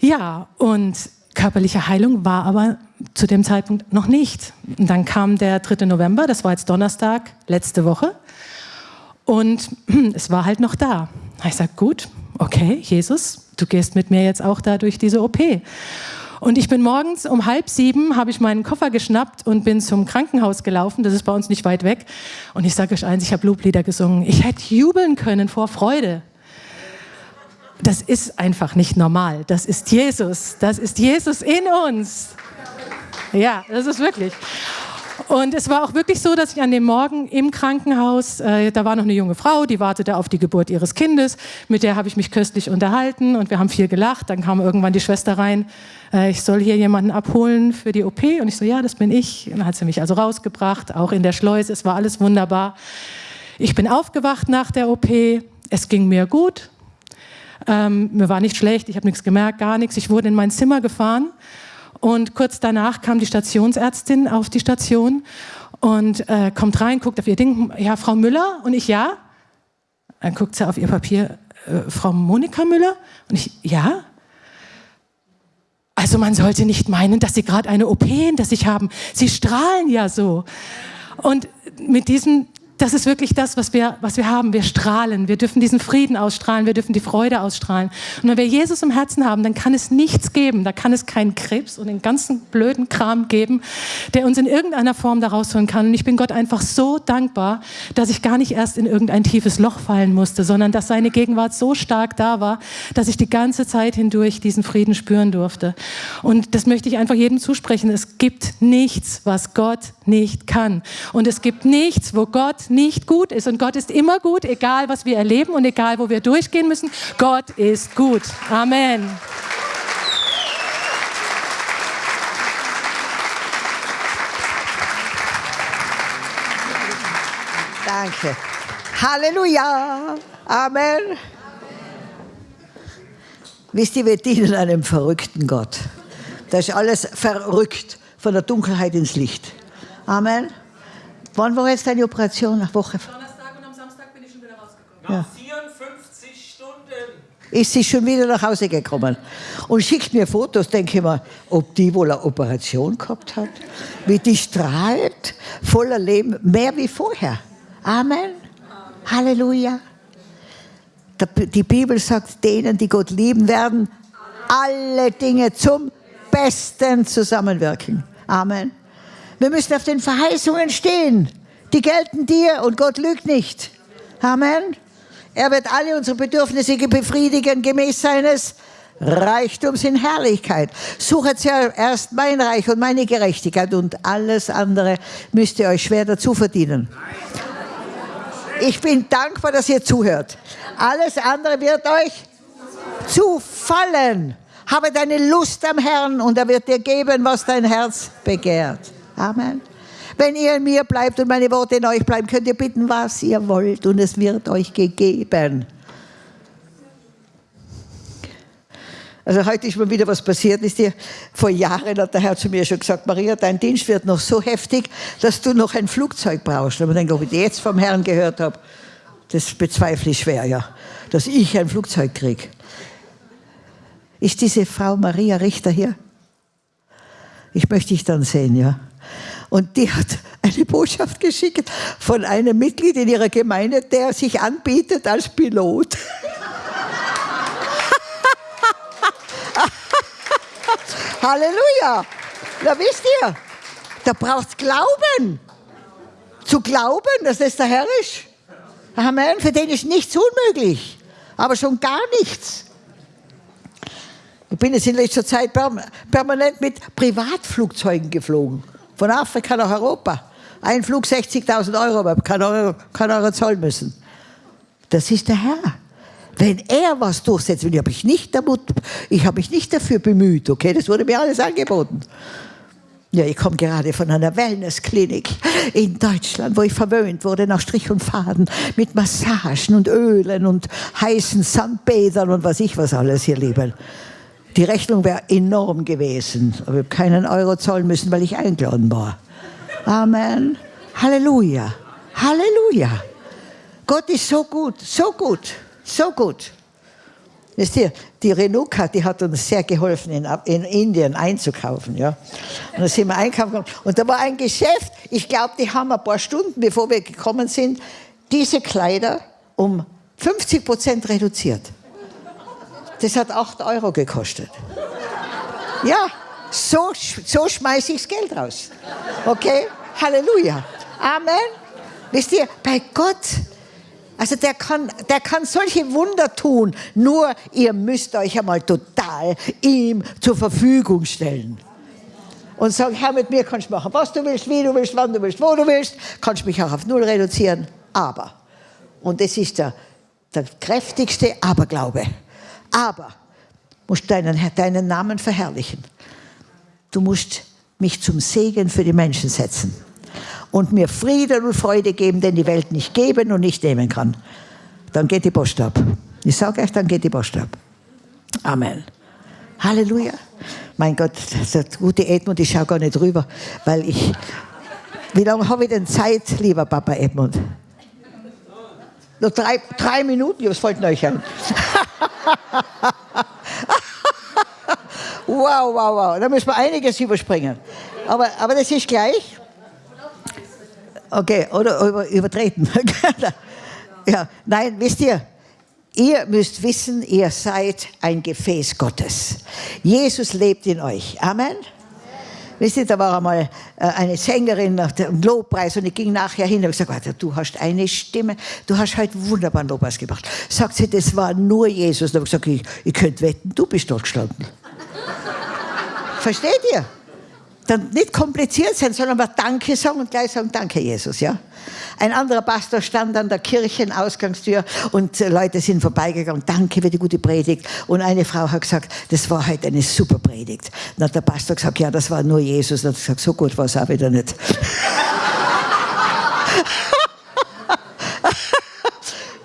Ja, und körperliche Heilung war aber zu dem Zeitpunkt noch nicht. Und dann kam der 3. November, das war jetzt Donnerstag, letzte Woche. Und es war halt noch da. Ich sage, gut, okay, Jesus, du gehst mit mir jetzt auch da durch diese OP. Und ich bin morgens um halb sieben, habe ich meinen Koffer geschnappt und bin zum Krankenhaus gelaufen. Das ist bei uns nicht weit weg. Und ich sage euch eins, ich habe Loblieder gesungen. Ich hätte jubeln können vor Freude. Das ist einfach nicht normal. Das ist Jesus. Das ist Jesus in uns. Ja, das ist wirklich. Und es war auch wirklich so, dass ich an dem Morgen im Krankenhaus, äh, da war noch eine junge Frau, die wartete auf die Geburt ihres Kindes, mit der habe ich mich köstlich unterhalten und wir haben viel gelacht. Dann kam irgendwann die Schwester rein, äh, ich soll hier jemanden abholen für die OP und ich so, ja, das bin ich. Und dann hat sie mich also rausgebracht, auch in der Schleuse, es war alles wunderbar. Ich bin aufgewacht nach der OP, es ging mir gut, ähm, mir war nicht schlecht, ich habe nichts gemerkt, gar nichts. Ich wurde in mein Zimmer gefahren und kurz danach kam die Stationsärztin auf die Station und äh, kommt rein, guckt auf ihr Ding, ja, Frau Müller? Und ich, ja. Dann guckt sie auf ihr Papier, äh, Frau Monika Müller? Und ich, ja. Also man sollte nicht meinen, dass Sie gerade eine OP hinter sich haben. Sie strahlen ja so. Und mit diesem das ist wirklich das, was wir, was wir haben. Wir strahlen. Wir dürfen diesen Frieden ausstrahlen. Wir dürfen die Freude ausstrahlen. Und wenn wir Jesus im Herzen haben, dann kann es nichts geben. Da kann es keinen Krebs und den ganzen blöden Kram geben, der uns in irgendeiner Form da rausholen kann. Und ich bin Gott einfach so dankbar, dass ich gar nicht erst in irgendein tiefes Loch fallen musste, sondern dass seine Gegenwart so stark da war, dass ich die ganze Zeit hindurch diesen Frieden spüren durfte. Und das möchte ich einfach jedem zusprechen. Es gibt nichts, was Gott nicht kann. Und es gibt nichts, wo Gott nicht gut ist. Und Gott ist immer gut, egal was wir erleben und egal wo wir durchgehen müssen. Gott ist gut. Amen. Danke. Halleluja. Amen. Wisst ihr, wir dienen einem verrückten Gott. Das ist alles verrückt, von der Dunkelheit ins Licht. Amen. Wann war jetzt deine Operation? Nach Woche? Donnerstag und am Samstag bin ich schon wieder rausgekommen. Nach 54 Stunden. Ist sie schon wieder nach Hause gekommen und schickt mir Fotos, denke ich mir, ob die wohl eine Operation gehabt hat, wie die strahlt, voller Leben, mehr wie vorher. Amen. Amen. Halleluja. Die Bibel sagt, denen, die Gott lieben werden, alle Dinge zum Besten zusammenwirken. Amen. Wir müssen auf den Verheißungen stehen. Die gelten dir und Gott lügt nicht. Amen. Er wird alle unsere Bedürfnisse befriedigen gemäß seines Reichtums in Herrlichkeit. Suchet zuerst mein Reich und meine Gerechtigkeit und alles andere müsst ihr euch schwer dazu verdienen. Ich bin dankbar, dass ihr zuhört. Alles andere wird euch zufallen. Habe deine Lust am Herrn und er wird dir geben, was dein Herz begehrt. Amen. Wenn ihr in mir bleibt und meine Worte in euch bleiben, könnt ihr bitten, was ihr wollt und es wird euch gegeben. Also heute ist mir wieder was passiert, ist dir vor Jahren hat der Herr zu mir schon gesagt, Maria, dein Dienst wird noch so heftig, dass du noch ein Flugzeug brauchst. Und denke, ob ich jetzt vom Herrn gehört habe, das bezweifle ich schwer, ja, dass ich ein Flugzeug kriege. Ist diese Frau Maria Richter hier? Ich möchte dich dann sehen, ja. Und die hat eine Botschaft geschickt von einem Mitglied in ihrer Gemeinde, der sich anbietet als Pilot. Halleluja! Da wisst ihr, da braucht Glauben. Zu glauben, dass das der Herr ist. Amen. Für den ist nichts unmöglich. Aber schon gar nichts. Ich bin jetzt in letzter Zeit permanent mit Privatflugzeugen geflogen. Von Afrika nach Europa. Ein Flug 60.000 Euro, aber kann Euro, kann Euro zahlen müssen. Das ist der Herr. Wenn er was durchsetzt, will, ich nicht damit, ich habe mich nicht dafür bemüht, okay? Das wurde mir alles angeboten. Ja, ich komme gerade von einer Wellnessklinik in Deutschland, wo ich verwöhnt wurde nach Strich und Faden mit Massagen und Ölen und heißen Sandbädern und was ich was alles hier lieben. Die Rechnung wäre enorm gewesen, aber ich habe keinen Euro zahlen müssen, weil ich eingeladen war. Amen. Halleluja. Halleluja. Gott ist so gut, so gut, so gut. Wisst ihr, die Renuka, die hat uns sehr geholfen, in, in Indien einzukaufen. Ja. Und da sind wir einkaufen Und da war ein Geschäft, ich glaube, die haben ein paar Stunden, bevor wir gekommen sind, diese Kleider um 50 Prozent reduziert. Das hat 8 Euro gekostet. Ja, so, so schmeiße ich das Geld raus. Okay? Halleluja. Amen. Wisst ihr, bei Gott, also der kann, der kann solche Wunder tun, nur ihr müsst euch einmal total ihm zur Verfügung stellen. Und sagen, Herr, mit mir kannst du machen, was du willst, wie du willst, wann du willst, wo du willst, kannst mich auch auf Null reduzieren, aber, und das ist der, der kräftigste Aberglaube, aber, musst deinen, deinen Namen verherrlichen. Du musst mich zum Segen für die Menschen setzen und mir Frieden und Freude geben, den die Welt nicht geben und nicht nehmen kann. Dann geht die Post ab. Ich sage euch, dann geht die Post ab. Amen. Halleluja. Mein Gott, der gute Edmund, ich schaue gar nicht rüber, weil ich. Wie lange habe ich denn Zeit, lieber Papa Edmund? Nur drei, drei Minuten, was fällt euch ein? wow, wow, wow. Da müssen wir einiges überspringen. Aber, aber das ist gleich. Okay, oder über, übertreten. ja, nein, wisst ihr, ihr müsst wissen, ihr seid ein Gefäß Gottes. Jesus lebt in euch. Amen. Wisst ihr, da war einmal äh, eine Sängerin nach dem Lobpreis und ich ging nachher hin und habe gesagt, du hast eine Stimme, du hast heute wunderbaren Lobpreis gemacht. Sagt sie, das war nur Jesus. Da habe ich gesagt, ich, ich könnte wetten, du bist dort gestanden. Versteht ihr? Dann nicht kompliziert sein, sondern mal Danke sagen und gleich sagen, danke Jesus, ja. Ein anderer Pastor stand an der Kirchenausgangstür und äh, Leute sind vorbeigegangen, danke für die gute Predigt. Und eine Frau hat gesagt, das war heute eine super Predigt. Dann hat der Pastor gesagt, ja, das war nur Jesus. Dann hat gesagt, so gut war es auch wieder nicht.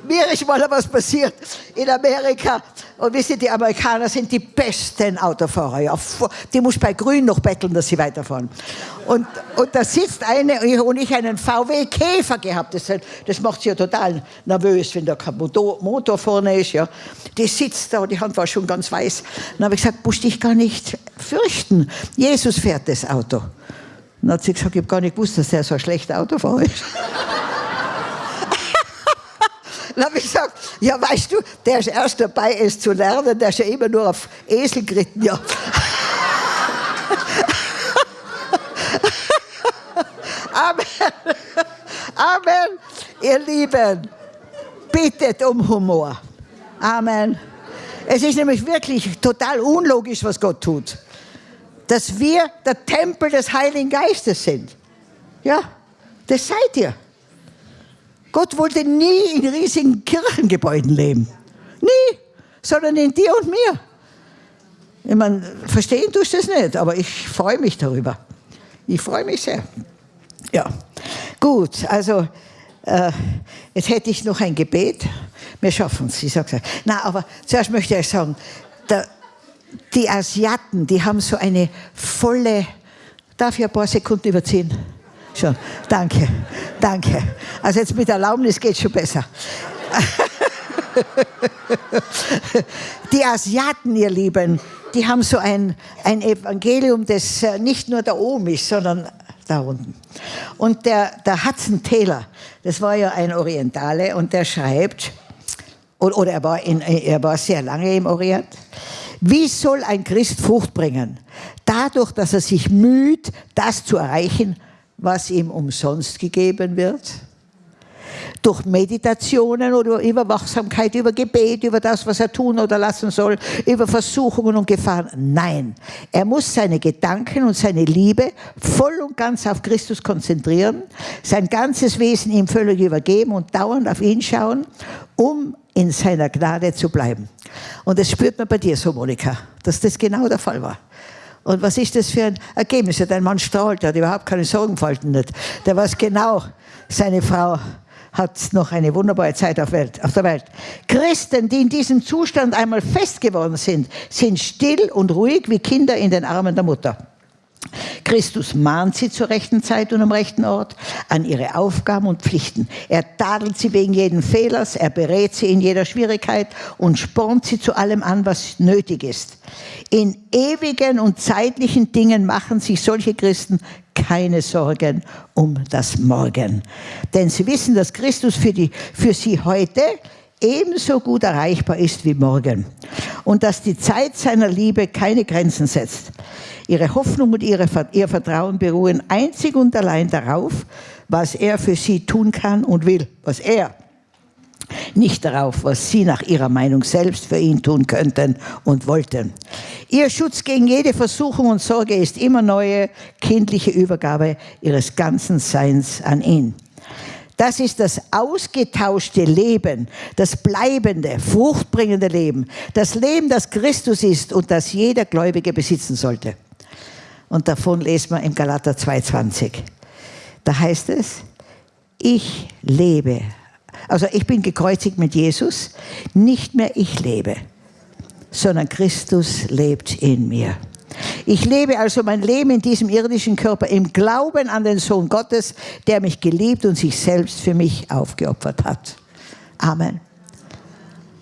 Mir ist mal was passiert in Amerika. Und wisst ihr, die Amerikaner sind die besten Autofahrer. Ja. Die muss bei Grün noch betteln, dass sie weiterfahren. Und, und da sitzt eine und ich einen VW Käfer gehabt. Das, das macht sie ja total nervös, wenn da kein Motor, vorne ist. Ja. Die sitzt da und die Hand war schon ganz weiß. Dann habe ich gesagt, musst dich gar nicht fürchten. Jesus fährt das Auto. Dann hat sie gesagt, ich habe gar nicht gewusst, dass er so ein schlechter Autofahrer ist. Dann habe ich gesagt, ja weißt du, der ist erst dabei, es zu lernen, der ist ja immer nur auf Esel geritten. Ja. Amen. Amen. Ihr Lieben, bittet um Humor. Amen. Es ist nämlich wirklich total unlogisch, was Gott tut. Dass wir der Tempel des Heiligen Geistes sind. Ja, das seid ihr. Gott wollte nie in riesigen Kirchengebäuden leben. Nie. Sondern in dir und mir. Ich meine, verstehen tust du es nicht, aber ich freue mich darüber. Ich freue mich sehr. Ja, gut, also äh, jetzt hätte ich noch ein Gebet. Wir schaffen es, ich sage es. Na, aber zuerst möchte ich sagen, der, die Asiaten, die haben so eine volle, darf ich ein paar Sekunden überziehen? Schon, danke, danke. Also jetzt mit Erlaubnis geht es schon besser. Die Asiaten, ihr Lieben, die haben so ein, ein Evangelium, das äh, nicht nur da oben ist, sondern da unten. Und der, der Hudson Taylor, das war ja ein Orientale, und der schreibt, oder er war, in, er war sehr lange im Orient, wie soll ein Christ Frucht bringen? Dadurch, dass er sich müht, das zu erreichen, was ihm umsonst gegeben wird? Durch Meditationen oder über Wachsamkeit, über Gebet, über das, was er tun oder lassen soll, über Versuchungen und Gefahren. Nein, er muss seine Gedanken und seine Liebe voll und ganz auf Christus konzentrieren, sein ganzes Wesen ihm völlig übergeben und dauernd auf ihn schauen, um in seiner Gnade zu bleiben. Und das spürt man bei dir so, Monika, dass das genau der Fall war. Und was ist das für ein Ergebnis? Dein Mann strahlt, der hat überhaupt keine Sorgenfalten nicht. Der weiß genau, seine Frau hat noch eine wunderbare Zeit auf, Welt, auf der Welt. Christen, die in diesem Zustand einmal fest geworden sind, sind still und ruhig wie Kinder in den Armen der Mutter. Christus mahnt sie zur rechten Zeit und am rechten Ort an ihre Aufgaben und Pflichten. Er tadelt sie wegen jeden Fehlers, er berät sie in jeder Schwierigkeit und spornt sie zu allem an, was nötig ist. In ewigen und zeitlichen Dingen machen sich solche Christen keine Sorgen um das Morgen. Denn sie wissen, dass Christus für, die, für sie heute ebenso gut erreichbar ist wie morgen und dass die Zeit seiner Liebe keine Grenzen setzt. Ihre Hoffnung und ihre, ihr Vertrauen beruhen einzig und allein darauf, was er für sie tun kann und will, was er, nicht darauf, was sie nach ihrer Meinung selbst für ihn tun könnten und wollten. Ihr Schutz gegen jede Versuchung und Sorge ist immer neue kindliche Übergabe ihres ganzen Seins an ihn. Das ist das ausgetauschte Leben, das bleibende, fruchtbringende Leben, das Leben, das Christus ist und das jeder Gläubige besitzen sollte. Und davon lesen wir im Galater 2,20. Da heißt es, ich lebe. Also ich bin gekreuzigt mit Jesus, nicht mehr ich lebe, sondern Christus lebt in mir. Ich lebe also mein Leben in diesem irdischen Körper im Glauben an den Sohn Gottes, der mich geliebt und sich selbst für mich aufgeopfert hat. Amen.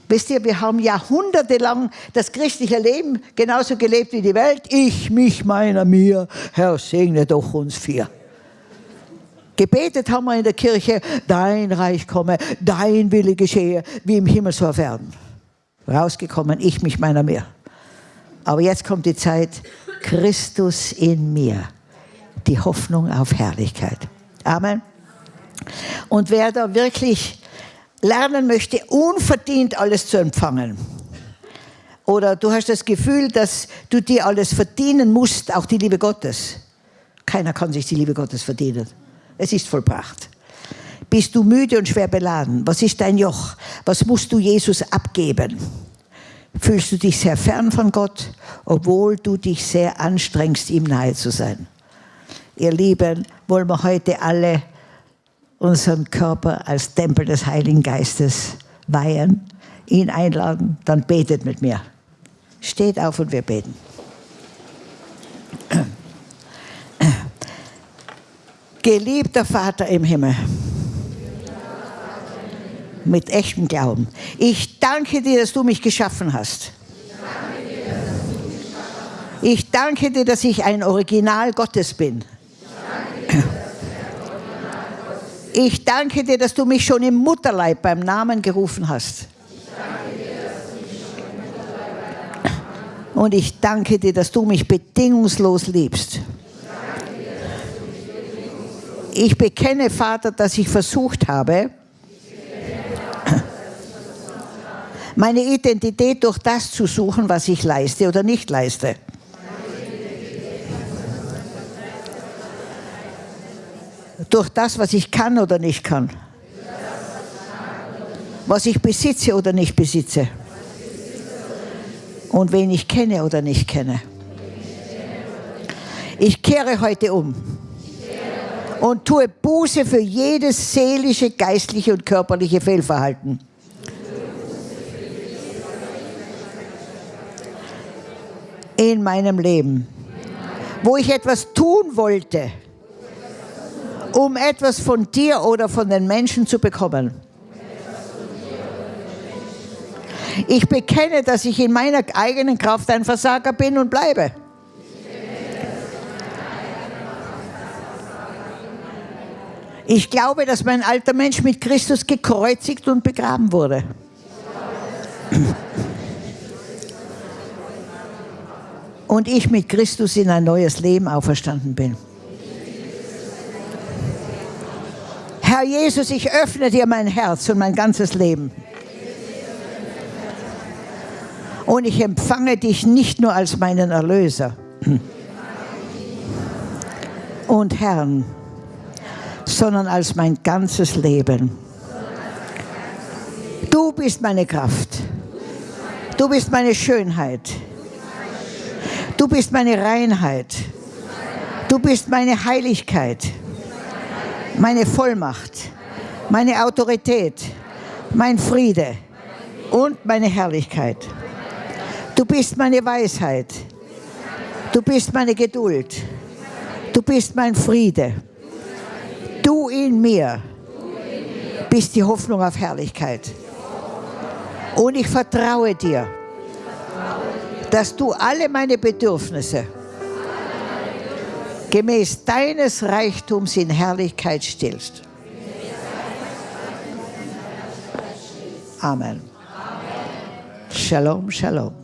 Wisst ihr, wir haben jahrhundertelang das christliche Leben genauso gelebt wie die Welt. Ich, mich, meiner, mir. Herr, segne doch uns vier. Gebetet haben wir in der Kirche, dein Reich komme, dein Wille geschehe, wie im Himmel so auf Erden. Rausgekommen, ich, mich, meiner, mir. Aber jetzt kommt die Zeit, Christus in mir, die Hoffnung auf Herrlichkeit. Amen. Und wer da wirklich lernen möchte, unverdient alles zu empfangen, oder du hast das Gefühl, dass du dir alles verdienen musst, auch die Liebe Gottes. Keiner kann sich die Liebe Gottes verdienen. Es ist vollbracht. Bist du müde und schwer beladen? Was ist dein Joch? Was musst du Jesus abgeben? Fühlst du dich sehr fern von Gott, obwohl du dich sehr anstrengst, ihm nahe zu sein? Ihr Lieben, wollen wir heute alle unseren Körper als Tempel des Heiligen Geistes weihen, ihn einladen, dann betet mit mir. Steht auf und wir beten. Geliebter Vater im Himmel, mit echtem Glauben. Ich danke dir, dass du mich geschaffen hast. Ich danke dir, dass ich ein Original Gottes bin. Ich danke dir, dass du mich schon im Mutterleib beim Namen gerufen hast. Und ich danke dir, dass du mich bedingungslos liebst. Ich bekenne, Vater, dass ich versucht habe, meine Identität durch das zu suchen, was ich leiste oder nicht leiste. Durch das, was ich kann oder nicht kann. Was ich besitze oder nicht besitze. Und wen ich kenne oder nicht kenne. Ich kehre heute um und tue Buße für jedes seelische, geistliche und körperliche Fehlverhalten. In meinem Leben, wo ich etwas tun wollte, um etwas von dir oder von den Menschen zu bekommen. Ich bekenne, dass ich in meiner eigenen Kraft ein Versager bin und bleibe. Ich glaube, dass mein alter Mensch mit Christus gekreuzigt und begraben wurde. Und ich mit Christus in ein neues Leben auferstanden bin. Herr Jesus, ich öffne dir mein Herz und mein ganzes Leben. Und ich empfange dich nicht nur als meinen Erlöser und Herrn, sondern als mein ganzes Leben. Du bist meine Kraft. Du bist meine Schönheit. Du bist meine Reinheit. Du bist meine Heiligkeit, meine Vollmacht, meine Autorität, mein Friede und meine Herrlichkeit. Du bist meine Weisheit. Du bist meine Geduld. Du bist mein Friede. Du in mir bist die Hoffnung auf Herrlichkeit. Und ich vertraue dir, dass du alle meine Bedürfnisse gemäß deines Reichtums in Herrlichkeit stillst. Amen. Shalom, Shalom.